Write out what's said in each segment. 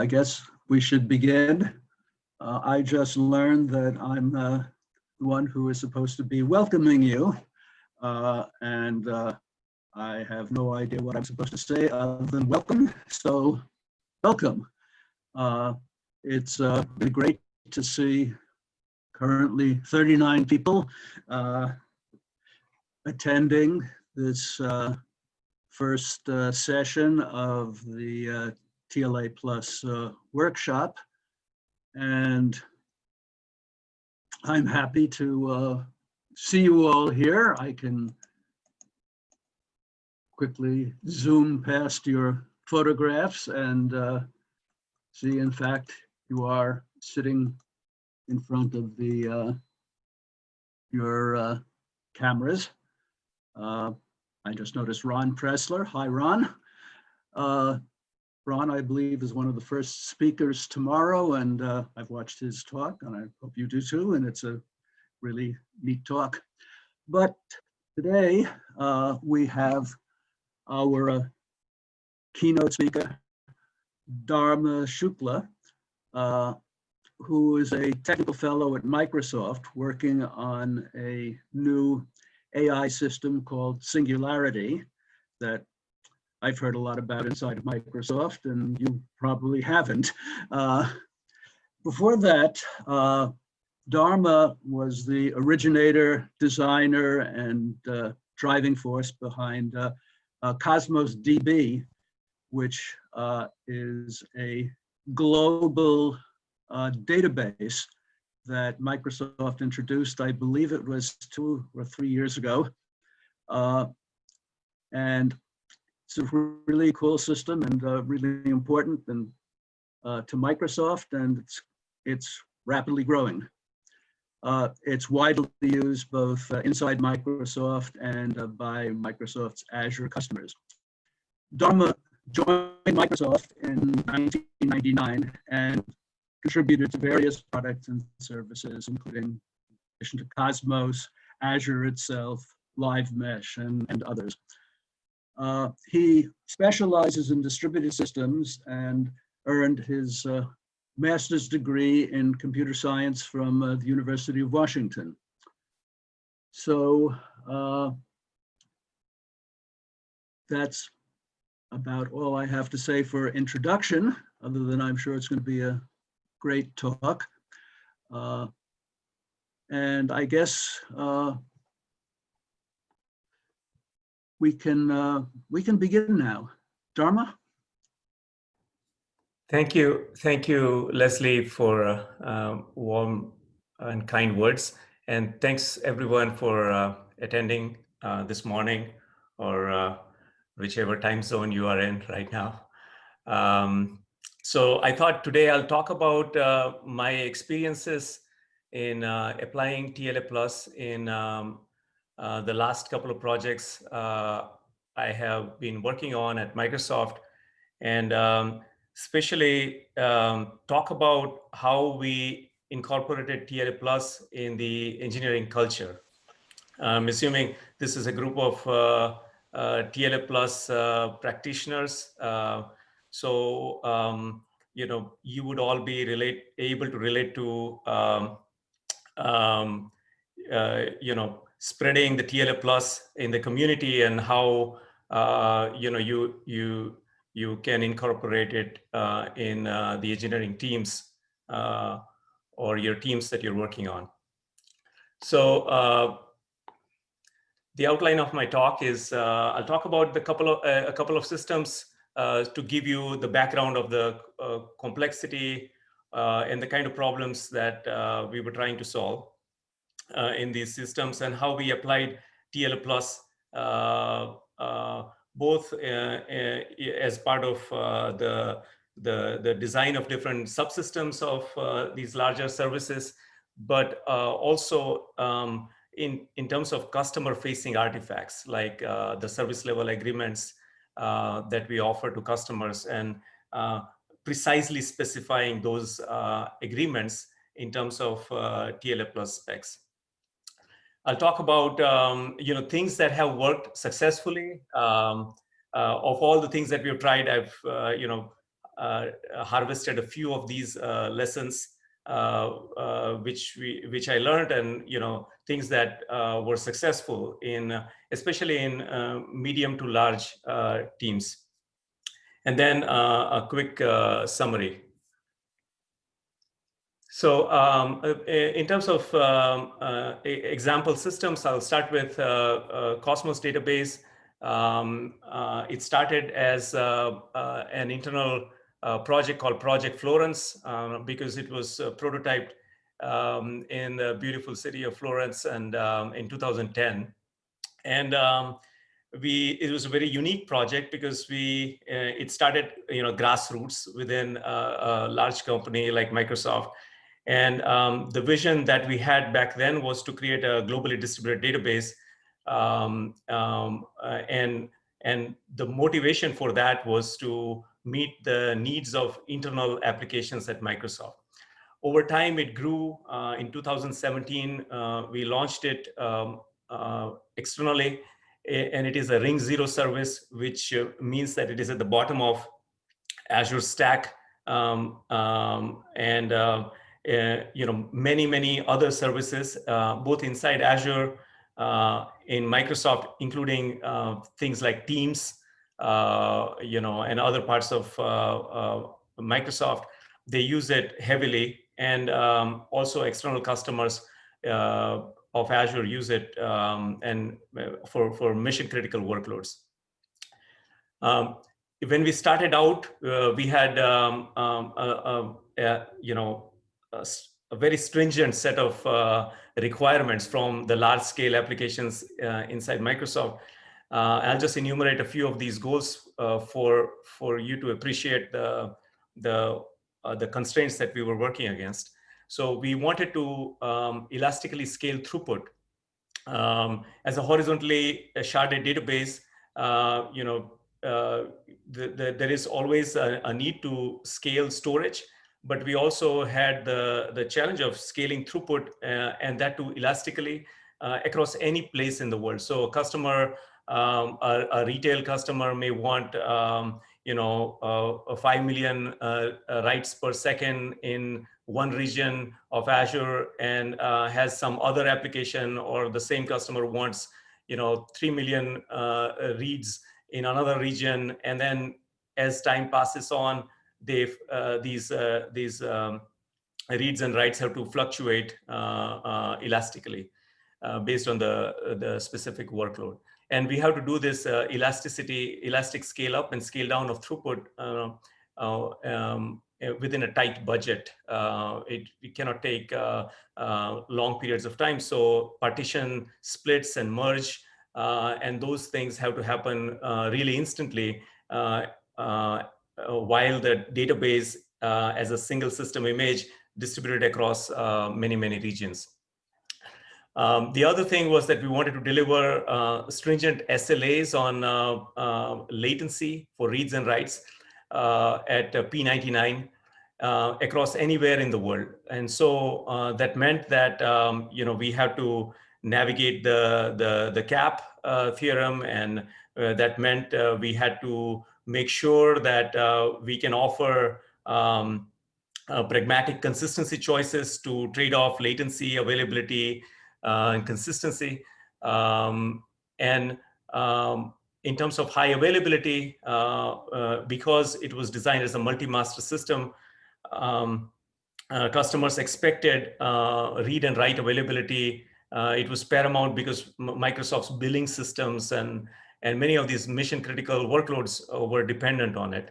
I guess we should begin. Uh, I just learned that I'm uh, the one who is supposed to be welcoming you. Uh, and uh, I have no idea what I'm supposed to say other than welcome. So welcome. Uh, it's uh, been great to see currently 39 people attending this first session of the TLA Plus uh, workshop. And I'm happy to uh, see you all here. I can quickly zoom past your photographs and uh, see, in fact, you are sitting in front of the uh, your uh, cameras. Uh, I just noticed Ron Pressler. Hi, Ron. Ron, I believe, is one of the first speakers tomorrow, and uh, I've watched his talk, and I hope you do too, and it's a really neat talk. But today uh, we have our uh, keynote speaker, Dharma Shukla, uh, who is a technical fellow at Microsoft working on a new AI system called Singularity that I've heard a lot about inside of Microsoft, and you probably haven't. Uh, before that, uh, Dharma was the originator, designer, and uh, driving force behind uh, uh, Cosmos DB, which uh, is a global database that Microsoft introduced, I believe it was two or three years ago. and it's a really cool system and uh, really important and uh, to Microsoft and it's, it's rapidly growing. Uh, it's widely used both uh, inside Microsoft and uh, by Microsoft's Azure customers. Dharma joined Microsoft in 1999 and contributed to various products and services, including in addition to Cosmos, Azure itself, Live Mesh, and, and others. Uh, he specializes in distributed systems and earned his uh, master's degree in computer science from uh, the University of Washington. So uh, that's about all I have to say for introduction, other than I'm sure it's going to be a great talk. Uh, and I guess uh, we can uh, we can begin now. Dharma. Thank you, thank you, Leslie, for uh, um, warm and kind words, and thanks everyone for uh, attending uh, this morning or uh, whichever time zone you are in right now. Um, so I thought today I'll talk about uh, my experiences in applying TLA Plus in um, uh, the last couple of projects uh, I have been working on at Microsoft and um, especially um, talk about how we incorporated TLA Plus in the engineering culture. I'm assuming this is a group of uh, uh, TLA Plus uh, practitioners. So, um, you know, you would all be relate, able to relate to, um, um, you know, spreading the TLA plus in the community and how uh, you know you you you can incorporate it uh, in uh, the engineering teams uh, or your teams that you're working on. So uh, the outline of my talk is uh, I'll talk about the couple of a couple of systems to give you the background of the complexity and the kind of problems that we were trying to solve uh, in these systems and how we applied TLA plus uh, uh, both as part of the, the, the design of different subsystems of these larger services, but also um, in, in terms of customer facing artifacts like uh, the service level agreements uh, that we offer to customers and uh, precisely specifying those agreements in terms of TLA plus specs. I'll talk about um, you know things that have worked successfully. Um, uh, of all the things that we've tried, I've uh, you know uh, harvested a few of these uh, lessons uh, uh, which we which I learned and you know things that were successful in especially in medium to large teams. And then a quick summary. So um, in terms of um, uh, example systems, I'll start with uh, uh, Cosmos database. Um, it started as an internal project called Project Florence uh, because it was uh, prototyped um, in the beautiful city of Florence and um, in 2010. And um, we it was a very unique project because we uh, it started you know grassroots within a, a large company like Microsoft. And um, the vision that we had back then was to create a globally distributed database um, um, uh, and and the motivation for that was to meet the needs of internal applications at Microsoft. Over time, it grew. Uh, in 2017, uh, we launched it um, uh, externally, and it is a Ring Zero service, which uh, means that it is at the bottom of Azure Stack um, um, and uh, you know many many other services, both inside Azure, in Microsoft, including things like Teams, uh, you know, and other parts of uh, uh, Microsoft, they use it heavily. And um, also external customers of Azure use it um, and for, for mission critical workloads. Um, when we started out, uh, we had, a, a, a, you know, a, very stringent set of uh, requirements from the large scale applications uh, inside Microsoft. Uh, I'll just enumerate a few of these goals uh, for, for you to appreciate the, the, uh, the constraints that we were working against. So we wanted to um, elastically scale throughput. Um, as a horizontally sharded database, uh, you know, the, the, there is always a, a, need to scale storage, but we also had the, the challenge of scaling throughput uh, and that too elastically across any place in the world. So a customer um, a, a, retail customer may want, um, you know, uh, 5 million uh, uh, writes per second in one region of Azure and uh, has some other application or the same customer wants, you know, 3 million uh, reads in another region. And then as time passes on, they uh, these, these um, reads and writes have to fluctuate elastically based on the, the specific workload. And we have to do this uh, elasticity, elastic scale up and scale down of throughput uh, uh um, uh, within a tight budget. Uh, it, we cannot take long periods of time. So partition splits and merge, and those things have to happen really instantly while the database as a single system image distributed across many, many regions. Um, the other thing was that we wanted to deliver uh, stringent SLAs on uh, uh, latency for reads and writes uh, at P99 uh, across anywhere in the world. And so uh, that meant that um, you know we had to navigate the the, the CAP theorem, and that meant we had to make sure that we can offer um, pragmatic consistency choices to trade off latency, availability, uh, and consistency. Um, and um, in terms of high availability, uh, uh, because it was designed as a multi-master system, um, uh, customers expected uh, read and write availability. Uh, it was paramount because Microsoft's billing systems and, and many of these mission critical workloads were dependent on it.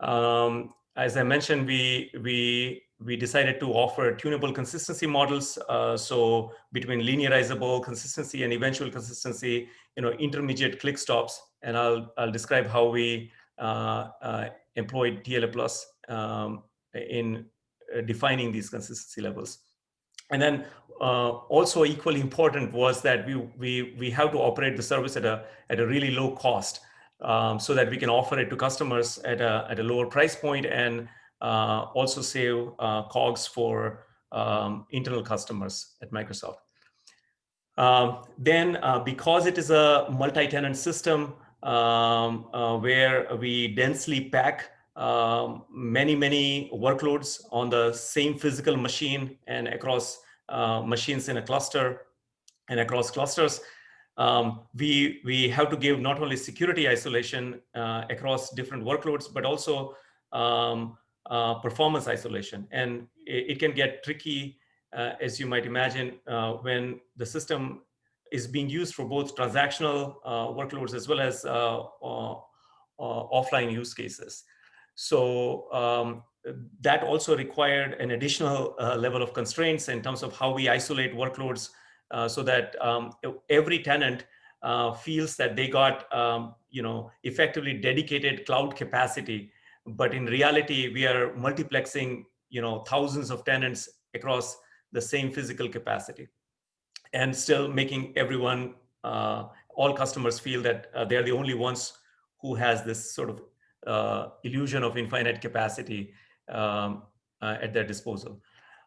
Um, as I mentioned, we, we we decided to offer tunable consistency models. Uh, so between linearizable consistency and eventual consistency, you know, intermediate click stops. And I'll, I'll describe how we uh, uh, employed TLA plus um, in uh, defining these consistency levels. And then uh, also equally important was that we, we, we have to operate the service at a, at a really low cost um, so that we can offer it to customers at a, at a lower price point and uh, also save uh, COGS for um, internal customers at Microsoft. Um, then uh, because it is a multi-tenant system um, uh, where we densely pack um, many, many workloads on the same physical machine and across uh, machines in a cluster and across clusters. Um, we, we have to give not only security isolation uh, across different workloads, but also um, uh, performance isolation. And it, it can get tricky, uh, as you might imagine, uh, when the system is being used for both transactional uh, workloads as well as offline use cases. So um, that also required an additional level of constraints in terms of how we isolate workloads so that um, every tenant uh, feels that they got um, you know effectively dedicated cloud capacity. But in reality, we are multiplexing, you know, thousands of tenants across the same physical capacity and still making everyone, uh, all customers feel that uh, they're the only ones who has this sort of uh, illusion of infinite capacity um, uh, at their disposal.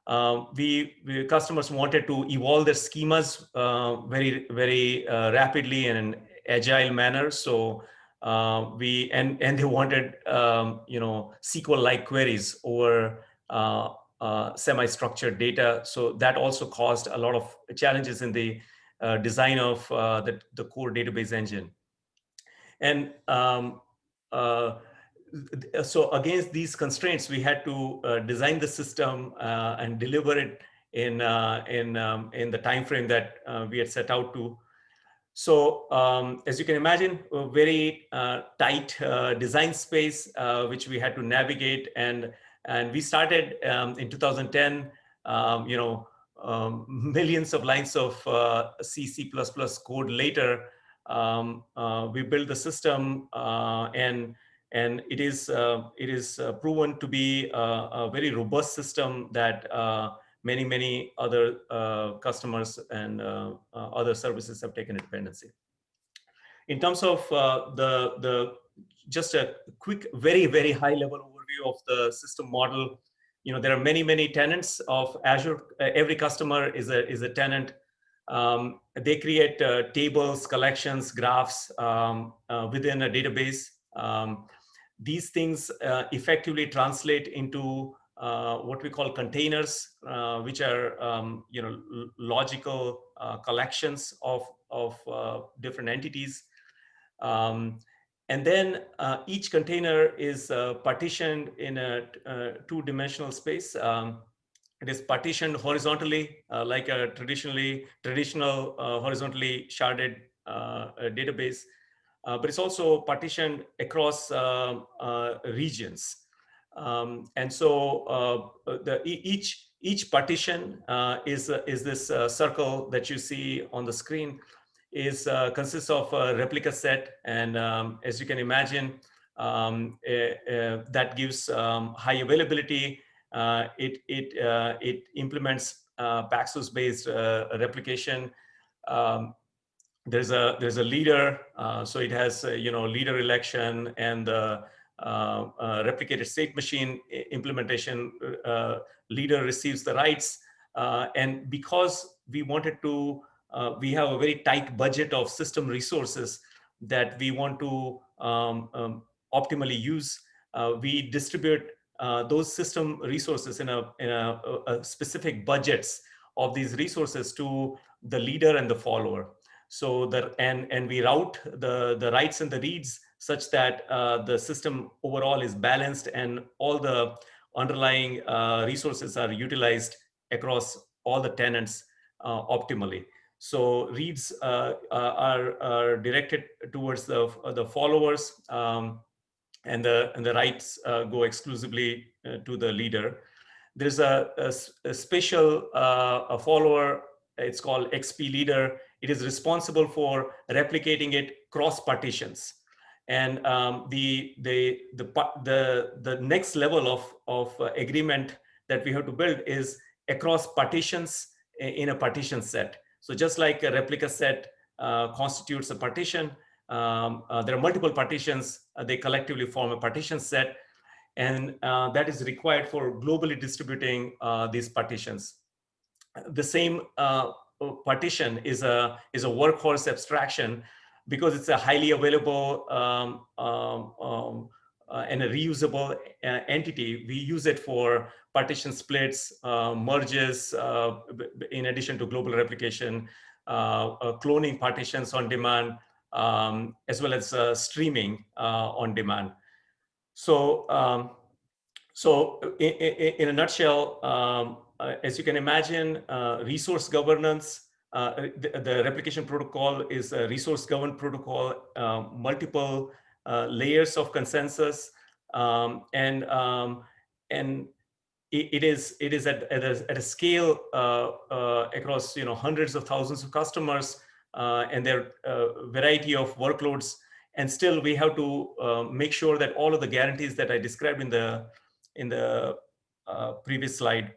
Um, we, we, customers wanted to evolve their schemas uh, very, very uh, rapidly in an agile manner. So uh, we and and they wanted um, you know SQL-like queries over uh, semi-structured data. So that also caused a lot of challenges in the design of the, the core database engine. And um, uh, so against these constraints, we had to design the system and deliver it in in um, in the time frame that we had set out to. So um, as you can imagine, a very uh, tight uh, design space, uh, which we had to navigate. And, and we started um, in 2010, um, you know, um, millions of lines of uh, C, C++ code later, um, uh, we built the system uh, and and it is it is proven to be a, a, very robust system that many, many other uh, customers and uh, uh, other services have taken a dependency. In terms of the, the just a quick, very, very high level overview of the system model, you know, there are many, many tenants of Azure. every customer is a, is a tenant. Um, they create uh, tables, collections, graphs um, uh, within a database. Um, these things uh, effectively translate into uh, what we call containers, uh, which are um, you know logical uh, collections of of uh, different entities. Um, and then uh, each container is uh, partitioned in a two-dimensional space. Um, it is partitioned horizontally, like a traditionally traditional horizontally sharded database, but it's also partitioned across regions. Um, and so uh, uh the, each, each partition uh, is, uh, is this uh, circle that you see on the screen is uh, consists of a replica set. And um, as you can imagine, um, that gives um, high availability. it, it, it implements Paxos based replication. Um, there's a there's a leader, so it has you know leader election and the uh, uh, replicated state machine implementation uh, leader receives the writes. and because we wanted to, we have a very tight budget of system resources that we want to um, um, optimally use, we distribute uh, those system resources in a, in a, a, specific budgets of these resources to the leader and the follower. So that and and we route the the writes and the reads such that uh, the system overall is balanced and all the underlying uh, resources are utilized across all the tenants uh, optimally. So reads uh, uh, are, are, directed towards the, the followers um, and, the, and the writes uh, go exclusively to the leader. There's a, a, a special a follower, it's called XP leader. It is responsible for replicating it cross partitions and um, the, the, the, the, the next level of, of uh, agreement that we have to build is across partitions in a partition set. So just like a replica set uh, constitutes a partition, um, uh, there are multiple partitions, uh, they collectively form a partition set, and uh, that is required for globally distributing uh, these partitions. The same partition is a, is a workhorse abstraction because it's a highly available um, um, um, uh, and a reusable uh, entity, we use it for partition splits, uh, merges, uh, in addition to global replication, uh, uh, cloning partitions on demand, um, as well as streaming on demand. So, um, so in, in, in, a nutshell, um, as you can imagine, resource governance, the, the, replication protocol is a resource governed protocol, multiple uh, layers of consensus, um, and um, and it, it is it is at, at, a, at a scale uh, uh, across you know hundreds of thousands of customers uh, and their uh, variety of workloads, and still we have to uh, make sure that all of the guarantees that I described in the in the previous slide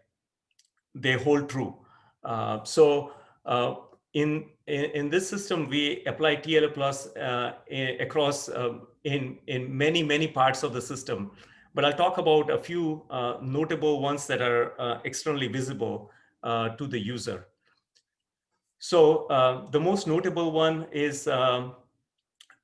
they hold true. so in, in, in this system, we apply TLA plus uh, across um, in, in many, many parts of the system. But I'll talk about a few uh, notable ones that are uh, externally visible uh, to the user. So uh, the most notable one is, um,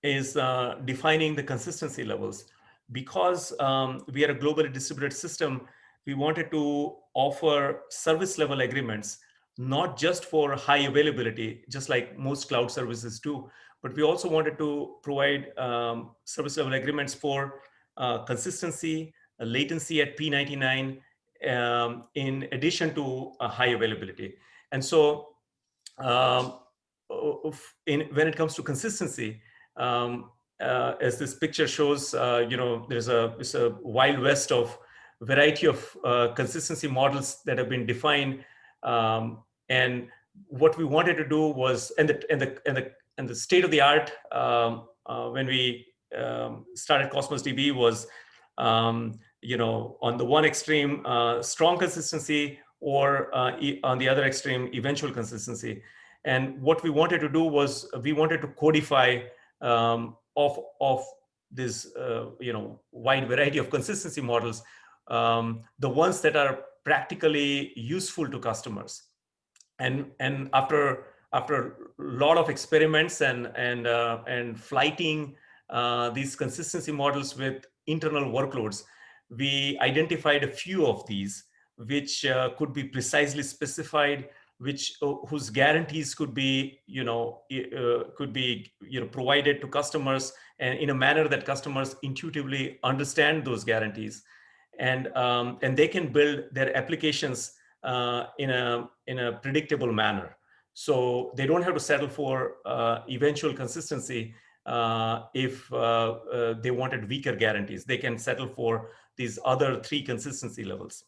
is uh, defining the consistency levels. Because um, we are a globally distributed system, we wanted to offer service level agreements not just for high availability, just like most cloud services do, but we also wanted to provide um, service level agreements for uh, consistency, uh, latency at P99, um, in addition to high availability. And so um, in, when it comes to consistency, um, uh, as this picture shows, uh, you know, there's a, there's a wild west of variety of uh, consistency models that have been defined um, and what we wanted to do was, and the and the and the and the state of the art um, uh, when we um, started Cosmos DB was, um, you know, on the one extreme, uh, strong consistency, or uh, e on the other extreme, eventual consistency. And what we wanted to do was we wanted to codify um, of of this, uh, you know, wide variety of consistency models, um, the ones that are practically useful to customers. And and after after a lot of experiments and and uh, and flighting uh, these consistency models with internal workloads, we identified a few of these which uh, could be precisely specified, which uh, whose guarantees could be you know uh, could be you know provided to customers and in a manner that customers intuitively understand those guarantees, and um, and they can build their applications uh, in a in a predictable manner. So they don't have to settle for uh, eventual consistency uh, if uh, uh, they wanted weaker guarantees. They can settle for these other three consistency levels.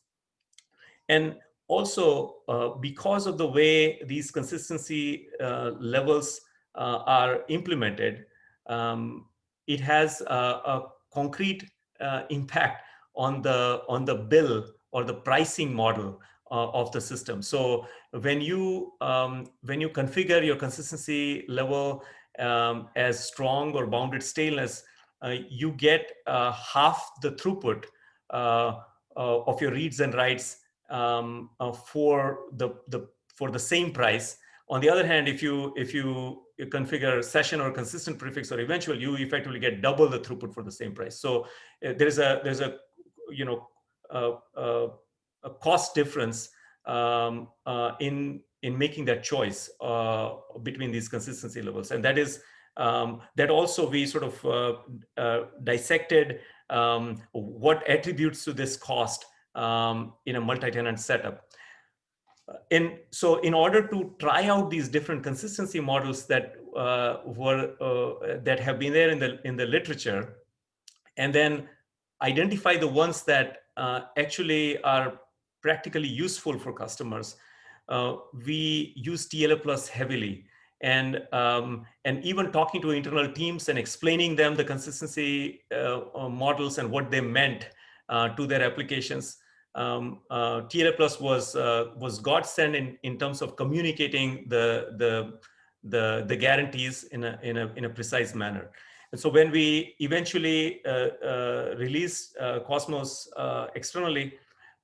And also, uh, because of the way these consistency levels are implemented, um, it has a, a concrete impact on the on the bill or the pricing model uh, of the system. So when you um, when you configure your consistency level um, as strong or bounded staleness, uh, you get uh, half the throughput uh, uh, of your reads and writes um, uh, for the the for the same price. On the other hand, if you if you configure session or consistent prefix or eventual, you effectively get double the throughput for the same price. So there's a there's a you know a cost difference um, uh, in in making that choice uh, between these consistency levels, and that is um, that also we sort of uh dissected um, what attributes to this cost um, in a multi-tenant setup. In, so in order to try out these different consistency models that uh, were uh, that have been there in the in the literature, and then identify the ones that actually are practically useful for customers, uh, we use TLA plus heavily. And, um, and even talking to internal teams and explaining them the consistency uh, uh models and what they meant uh, to their applications. Um, uh, TLA plus was, uh, was godsend in, in terms of communicating the, the, the, the guarantees in a, in, a, in a precise manner. And so when we eventually uh, uh, released uh, Cosmos externally,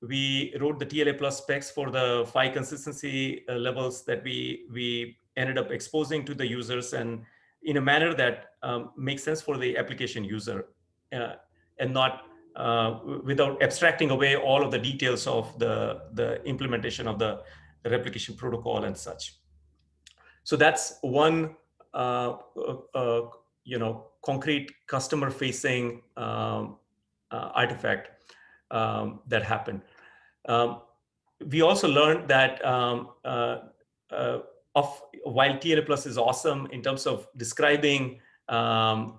we wrote the TLA plus specs for the five consistency levels that we, we ended up exposing to the users and in a manner that um, makes sense for the application user. Uh, and not uh, without abstracting away all of the details of the, the implementation of the, replication protocol and such. So that's one, uh you know, concrete customer facing um, uh, artifact um, that happened. Um, we also learned that um, uh, of while TLA Plus is awesome in terms of describing um,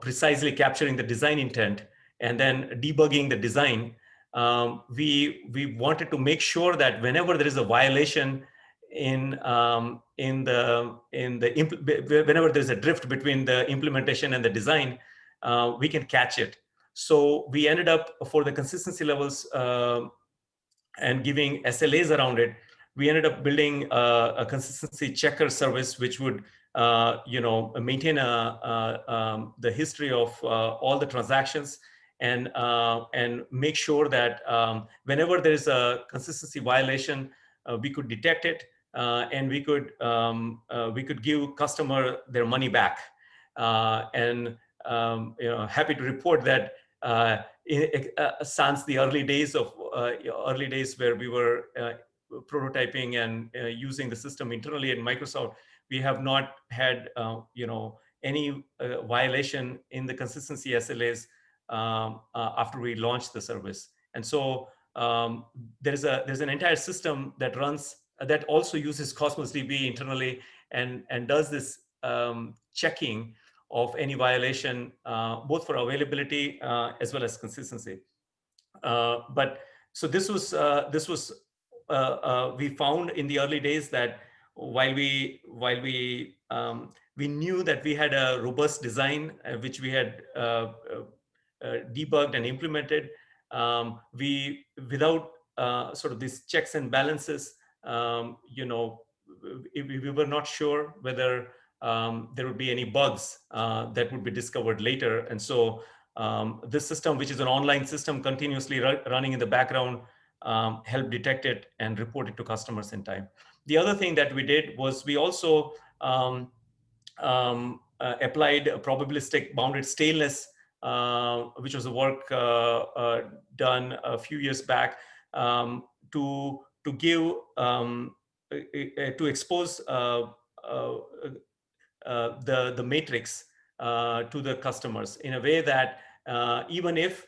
precisely capturing the design intent, and then debugging the design, um, we, we wanted to make sure that whenever there is a violation in, um, in the, in the whenever there's a drift between the implementation and the design, uh, we can catch it. So we ended up for the consistency levels uh, and giving SLAs around it, we ended up building a, a consistency checker service, which would uh, you know, maintain a, a um, the history of uh, all the transactions and uh, and make sure that um, whenever there is a consistency violation, uh, we could detect it uh, and we could um, uh, we could give customer their money back. Uh, and um, you know, happy to report that uh, since the early days of early days where we were prototyping and using the system internally at Microsoft, we have not had you know any violation in the consistency SLAs um, uh, after we launched the service. And so um, there's a there's an entire system that runs that also uses Cosmos DB internally and and does this um, checking of any violation, uh, both for availability uh, as well as consistency. Uh, but so this was uh, this was uh, we found in the early days that while we while we um, we knew that we had a robust design which we had uh, debugged and implemented. Um, we, without uh, sort of these checks and balances, um, you know, we, we, were not sure whether um, there would be any bugs uh, that would be discovered later. And so um, this system, which is an online system continuously running in the background, um, help detect it and report it to customers in time. The other thing that we did was we also um, um, uh, applied a probabilistic bounded staleness uh, which was a work uh, uh, done a few years back um, to to give um, to expose the the matrix to the customers in a way that even if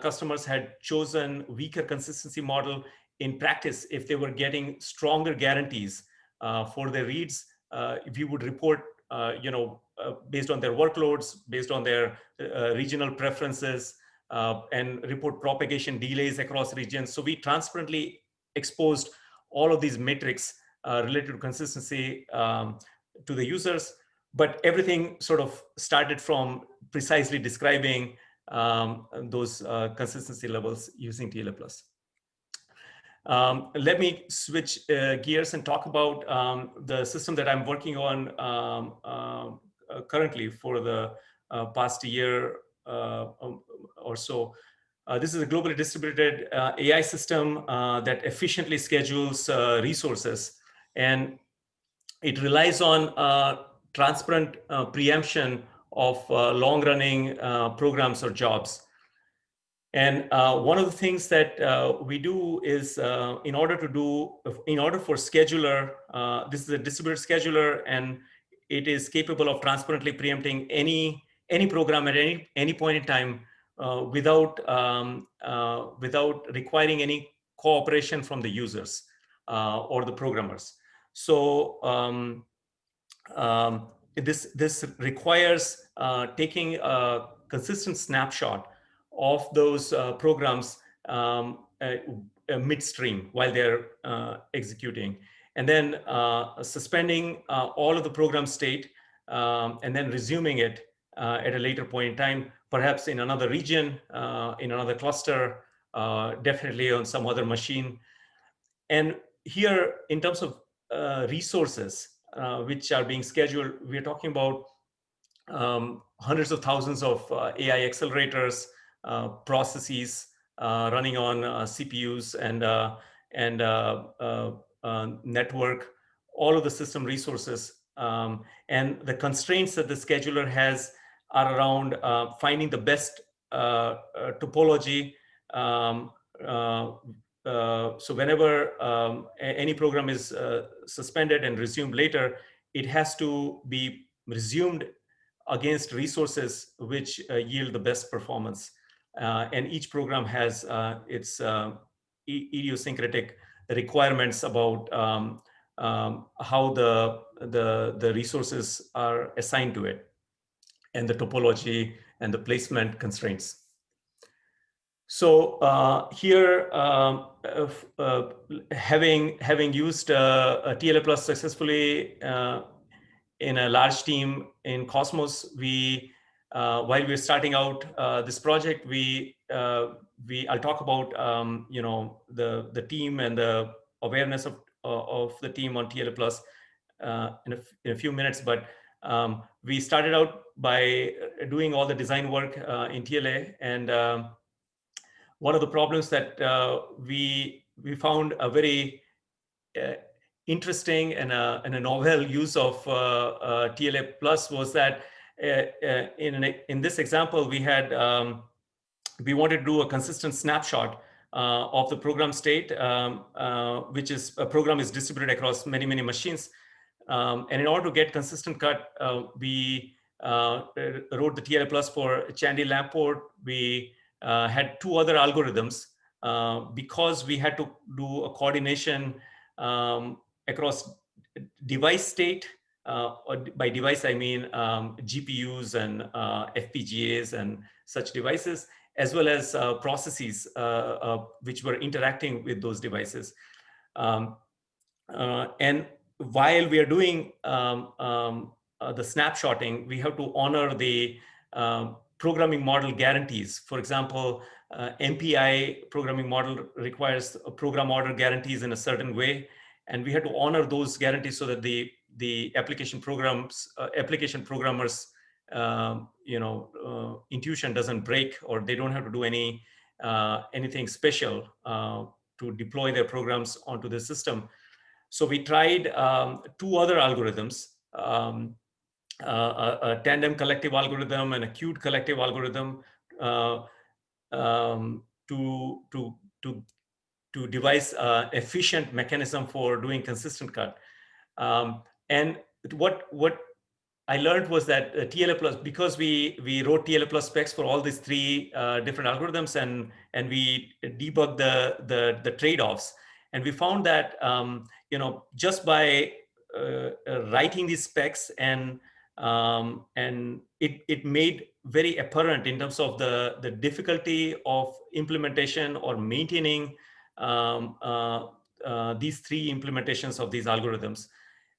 customers had chosen weaker consistency model in practice, if they were getting stronger guarantees uh, for their reads, uh, we would report, uh, you know, uh, based on their workloads, based on their uh, regional preferences, uh, and report propagation delays across regions. So we transparently exposed all of these metrics related to consistency um, to the users, but everything sort of started from precisely describing um, those uh, consistency levels using TLA. Um, let me switch uh, gears and talk about um, the system that I'm working on um, uh, uh, currently for the uh, past year uh, um, or so. Uh, this is a globally distributed uh, AI system uh, that efficiently schedules resources and it relies on transparent preemption of long-running programs or jobs. And uh, one of the things that uh, we do is uh, in order to do, in order for scheduler, this is a distributed scheduler and it is capable of transparently preempting any any program at any any point in time uh, without um, uh, without requiring any cooperation from the users uh, or the programmers. So um, um, this this requires uh, taking a consistent snapshot of those uh, programs um, uh, midstream while they're executing and then suspending all of the program state um, and then resuming it at a later point in time, perhaps in another region, uh, in another cluster, uh, definitely on some other machine. And here, in terms of uh, resources which are being scheduled, we're talking about um, hundreds of thousands of AI accelerators, processes running on CPUs and, and uh, network, all of the system resources. Um, and the constraints that the scheduler has are around uh, finding the best uh, uh, topology. Um, so whenever um, any program is suspended and resumed later, it has to be resumed against resources which yield the best performance. And each program has its idiosyncratic requirements about um, um, how the, the, the resources are assigned to it and the topology and the placement constraints. So uh, here, um, uh, having having used uh, TLA Plus successfully uh, in a large team in Cosmos, we uh, while we're starting out uh, this project, we we I'll talk about um, you know the the team and the awareness of of the team on TLA Plus in a, in, a, few minutes, but um, we started out by doing all the design work in TLA and um, one of the problems that uh, we we found a very uh, interesting and a, and a novel use of uh, uh TLA plus was that uh, uh, in an, in this example we had um, we wanted to do a consistent snapshot of the program state, um, which is a program is distributed across many many machines, um, and in order to get consistent cut, we wrote the TLA plus for Chandy Lamport. We uh, had two other algorithms uh, because we had to do a coordination um, across device state. Uh, by device, I mean um, GPUs and uh, FPGAs and such devices, as well as uh, processes uh, which were interacting with those devices. Um, and while we are doing um, um, the snapshotting, we have to honor the um, programming model guarantees. For example, uh, MPI programming model requires program order guarantees in a certain way. And we had to honor those guarantees so that the, the application programs, uh, application programmers, um, you know, uh, intuition doesn't break or they don't have to do any, uh, anything special uh, to deploy their programs onto the system. So we tried um, two other algorithms. Um, uh, a, a, tandem collective algorithm and a queued collective algorithm uh, um, to, to, to, to devise an efficient mechanism for doing consistent cut. Um, and what, what I learned was that uh, TLA plus, because we, we wrote TLA plus specs for all these three uh, different algorithms and, and we debugged the, the, the trade-offs. And we found that, um, you know, just by uh, uh writing these specs and um, and it, it made very apparent in terms of the, the difficulty of implementation or maintaining um, uh, uh, these three implementations of these algorithms.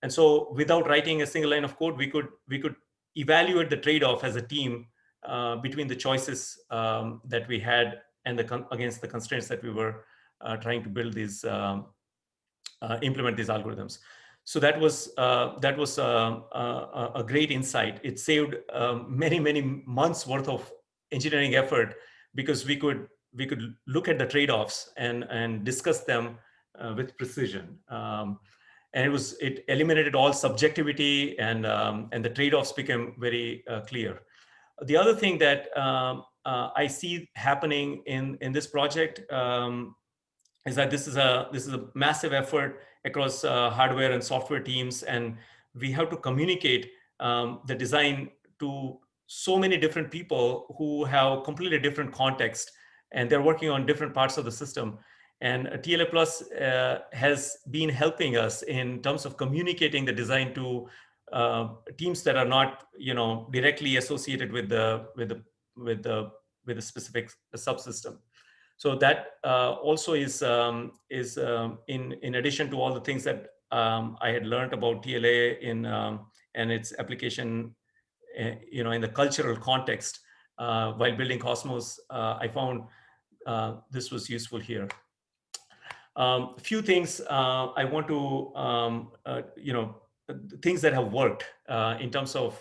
And so without writing a single line of code, we could, we could evaluate the trade-off as a team uh, between the choices um, that we had and the against the constraints that we were uh, trying to build these, um, implement these algorithms. So that was uh, that was uh, uh, a great insight. It saved um, many many months worth of engineering effort because we could we could look at the trade-offs and and discuss them uh, with precision. Um, and it was it eliminated all subjectivity and um, and the trade-offs became very uh, clear. The other thing that um, uh, I see happening in in this project um, is that this is a this is a massive effort across uh, hardware and software teams, and we have to communicate um, the design to so many different people who have completely different context, and they're working on different parts of the system. And TLA Plus uh, has been helping us in terms of communicating the design to uh, teams that are not, you know, directly associated with the with the with the with a specific subsystem. So that uh, also is um, is um, in in addition to all the things that um, I had learned about TLA in um, and its application, uh, you know, in the cultural context uh, while building Cosmos, uh, I found uh, this was useful here. A um, few things uh, I want to, um, you know, things that have worked in terms of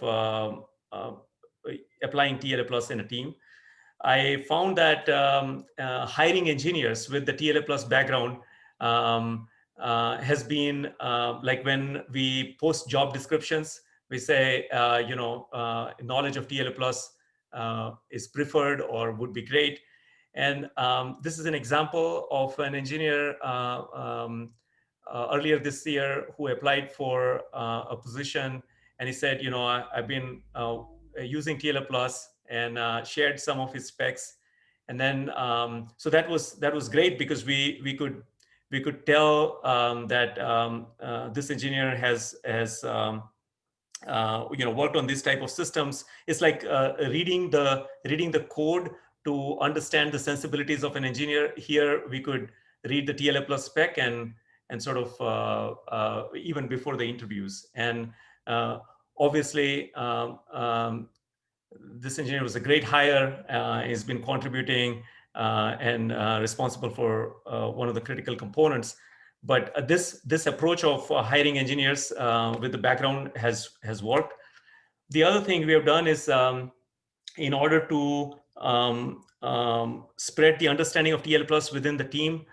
applying TLA plus in a team. I found that um, uh, hiring engineers with the TLA plus background um, uh, has been uh, like when we post job descriptions, we say, uh, you know, uh, knowledge of TLA plus uh, is preferred or would be great. And um, this is an example of an engineer um, earlier this year who applied for a position and he said, you know, I, have been using TLA Plus and uh, shared some of his specs. And then, um, so that was that was great because we we could we could tell um, that um, uh, this engineer has has um, uh, you know worked on this type of systems. It's like uh, reading the reading the code to understand the sensibilities of an engineer. Here we could read the TLA plus spec and and sort of uh, uh, even before the interviews. And obviously, um, um, this engineer was a great hire. he's been contributing and responsible for one of the critical components but uh, this this approach of uh, hiring engineers uh, with the background has has worked the other thing we have done is um, in order to um, um, spread the understanding of TLA plus within the team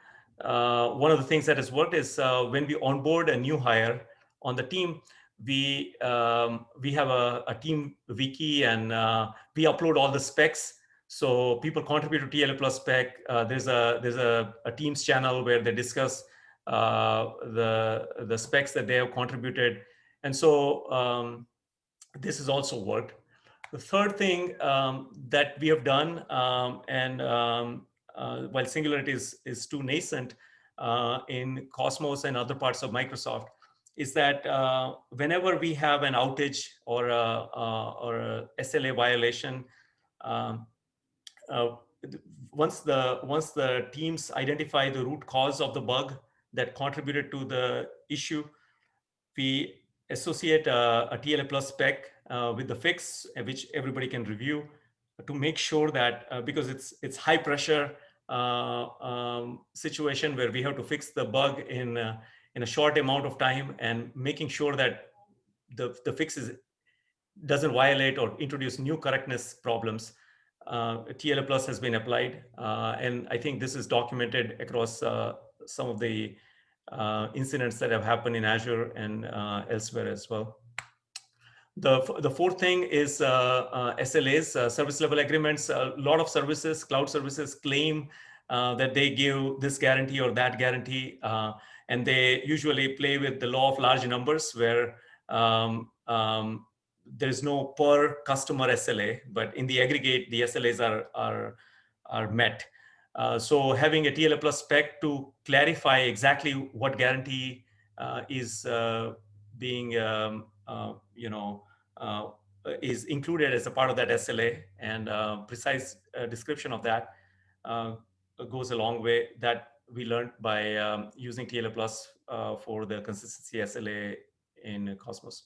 uh, one of the things that has worked is uh, when we onboard a new hire on the team we um, we have a, a, team wiki and uh, we upload all the specs so people contribute to TLA plus spec there's a there's a, a teams channel where they discuss uh, the, the specs that they have contributed. And so um, this has also worked. The third thing um, that we have done, um, and um, uh, while Singularity is, is too nascent uh, in Cosmos and other parts of Microsoft, is that uh, whenever we have an outage or a, uh, or a SLA violation, um, uh, once the once the teams identify the root cause of the bug, that contributed to the issue. We associate a, a TLA plus spec uh, with the fix, uh, which everybody can review to make sure that uh, because it's it's high pressure um, situation where we have to fix the bug in in a short amount of time and making sure that the the fix is doesn't violate or introduce new correctness problems. Uh, TLA plus has been applied, and I think this is documented across some of the uh, incidents that have happened in Azure and uh, elsewhere as well. The, the fourth thing is uh, uh SLAs, uh, service level agreements. A lot of services, cloud services claim uh, that they give this guarantee or that guarantee, and they usually play with the law of large numbers where um, um, there's no per customer SLA, but in the aggregate, the SLAs are, are, are met. Uh, so having a TLA plus spec to clarify exactly what guarantee uh, is uh, being, um, uh, you know, uh, is included as a part of that SLA and precise description of that goes a long way that we learned by um, using TLA plus for the consistency SLA in Cosmos.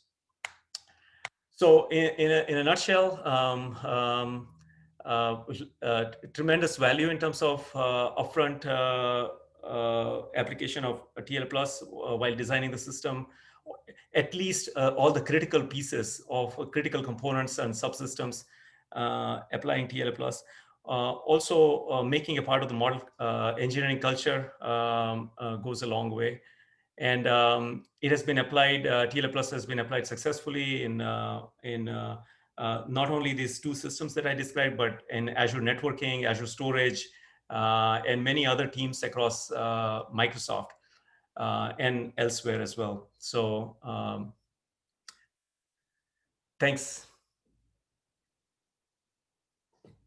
So in, in, a, in a nutshell, um, um, uh, uh, tremendous value in terms of uh, upfront application of TLA plus while designing the system at least uh, all the critical pieces of uh, critical components and subsystems uh, applying TLA plus. Also making a part of the model engineering culture um, goes a long way. And um, it has been applied, TLA plus has been applied successfully in, in uh, not only these two systems that I described, but in Azure networking, Azure storage, uh, and many other teams across uh, Microsoft uh, and elsewhere as well. So um, thanks.